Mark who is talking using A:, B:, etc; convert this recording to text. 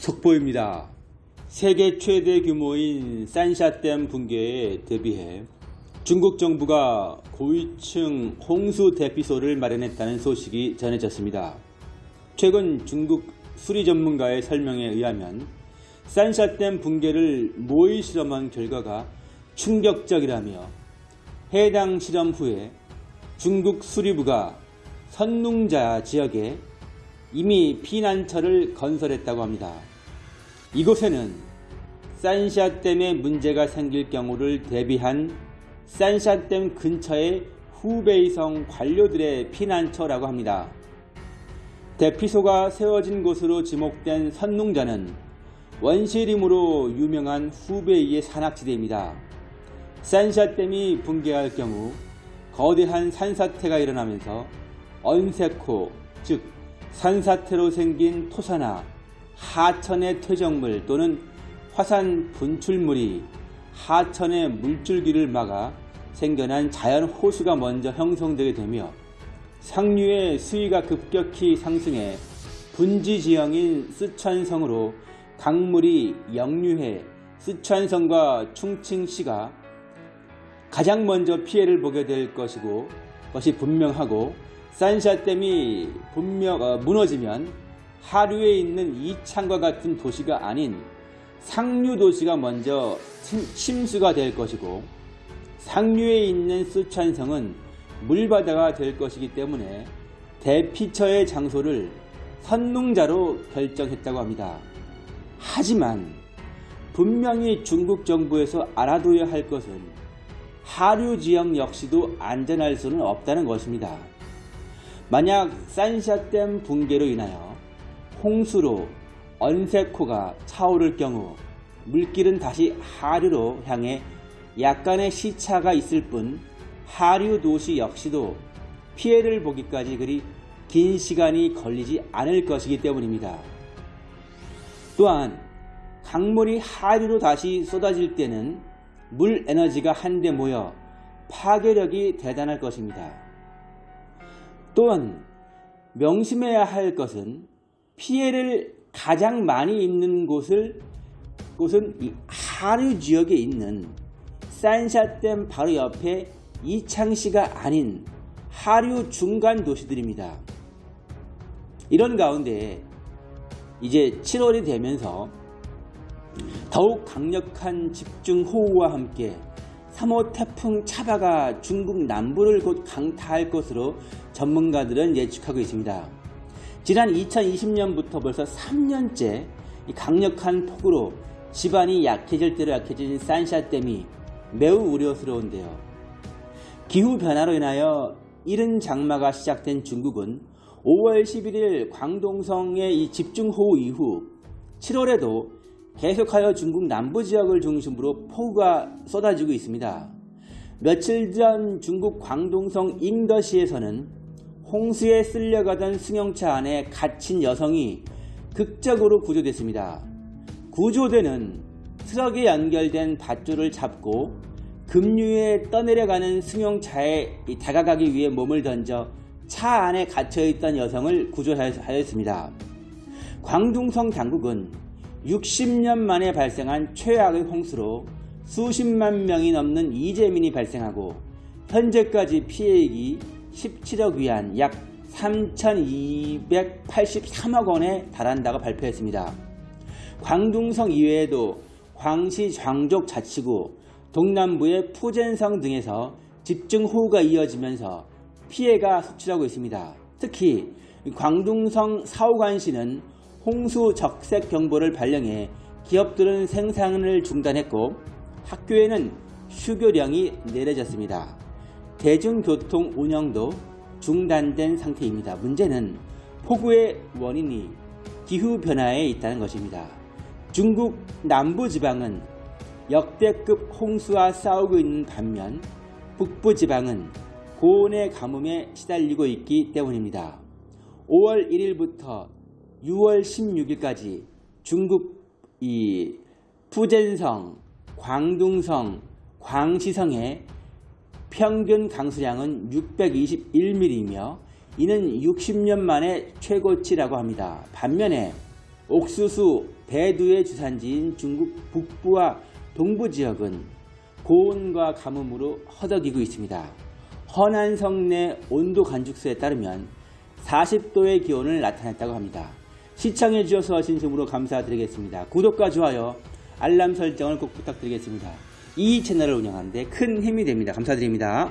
A: 속보입니다. 세계 최대 규모인 산샤댐 붕괴에 대비해 중국 정부가 고위층 홍수 대피소를 마련했다는 소식이 전해졌습니다. 최근 중국 수리 전문가의 설명에 의하면 산샤댐 붕괴를 모의 실험한 결과가 충격적이라며 해당 실험 후에 중국 수리부가 선농자 지역에 이미 피난처를 건설했다고 합니다. 이곳에는 산샤댐에 문제가 생길 경우를 대비한 산샤댐 근처의 후베이성 관료들의 피난처라고 합니다. 대피소가 세워진 곳으로 지목된 선농자는 원시림으로 유명한 후베이의 산악지대입니다. 산샤댐이 붕괴할 경우 거대한 산사태가 일어나면서 언세코, 즉 산사태로 생긴 토사나 하천의 퇴적물 또는 화산 분출물이 하천의 물줄기를 막아 생겨난 자연 호수가 먼저 형성되게 되며 상류의 수위가 급격히 상승해 분지 지형인 쓰촨성으로 강물이 역류해 쓰촨성과 충칭시가 가장 먼저 피해를 보게 될 것이고 것이 분명하고 산샤댐이 분명 어, 무너지면 하류에 있는 이창과 같은 도시가 아닌 상류 도시가 먼저 침수가 될 것이고 상류에 있는 쓰촨성은 물바다가 될 것이기 때문에 대피처의 장소를 선농자로 결정했다고 합니다. 하지만 분명히 중국 정부에서 알아둬야 할 것은 하류 지역 역시도 안전할 수는 없다는 것입니다. 만약 산샤댐 붕괴로 인하여 홍수로 언세코가 차오를 경우 물길은 다시 하류로 향해 약간의 시차가 있을 뿐 하류 도시 역시도 피해를 보기까지 그리 긴 시간이 걸리지 않을 것이기 때문입니다. 또한 강물이 하류로 다시 쏟아질 때는 물 에너지가 한데 모여 파괴력이 대단할 것입니다. 또한 명심해야 할 것은 피해를 가장 많이 입는 곳을 곳은 이 하류 지역에 있는 산샤댐 바로 옆에 이창시가 아닌 하류 중간 도시들입니다. 이런 가운데 이제 7월이 되면서 더욱 강력한 집중호우와 함께 3호 태풍 차바가 중국 남부를 곧 강타할 것으로 전문가들은 예측하고 있습니다. 지난 2020년부터 벌써 3년째 강력한 폭우로 집안이 약해질 대로 약해진 산샤댐이 매우 우려스러운데요. 기후변화로 인하여 이른 장마가 시작된 중국은 5월 11일 광동성의 이 집중호우 이후 7월에도 계속하여 중국 남부 지역을 중심으로 폭우가 쏟아지고 있습니다. 며칠 전 중국 광동성 잉더시에서는 홍수에 쓸려가던 승용차 안에 갇힌 여성이 극적으로 구조됐습니다. 구조대는 트럭에 연결된 밧줄을 잡고 급류에 떠내려가는 승용차에 다가가기 위해 몸을 던져 차 안에 갇혀있던 여성을 구조하였습니다. 광둥성 당국은 60년 만에 발생한 최악의 홍수로 수십만 명이 넘는 이재민이 발생하고 현재까지 피해액이 17억 위안 약 3,283억 원에 달한다고 발표했습니다. 광둥성 이외에도 광시 장족 자치구, 동남부의 푸젠성 등에서 집중 호우가 이어지면서 피해가 속출하고 있습니다. 특히 광둥성 사오관시는 홍수 적색 경보를 발령해 기업들은 생산을 중단했고 학교에는 휴교령이 내려졌습니다. 대중교통 운영도 중단된 상태입니다. 문제는 폭우의 원인이 기후변화에 있다는 것입니다. 중국 남부지방은 역대급 홍수와 싸우고 있는 반면 북부지방은 고온의 가뭄에 시달리고 있기 때문입니다. 5월 1일부터 6월 16일까지 중국 이 푸젠성, 광둥성, 광시성의 평균 강수량은 621mm이며 이는 60년 만에 최고치라고 합니다. 반면에 옥수수, 배두의 주산지인 중국 북부와 동부 지역은 고온과 가뭄으로 허덕이고 있습니다. 허난성 내 온도 관측소에 따르면 40도의 기온을 나타냈다고 합니다. 시청해 주셔서 진심으로 감사드리겠습니다. 구독과 좋아요, 알람 설정을 꼭 부탁드리겠습니다. 이 채널을 운영하는데 큰 힘이 됩니다. 감사드립니다.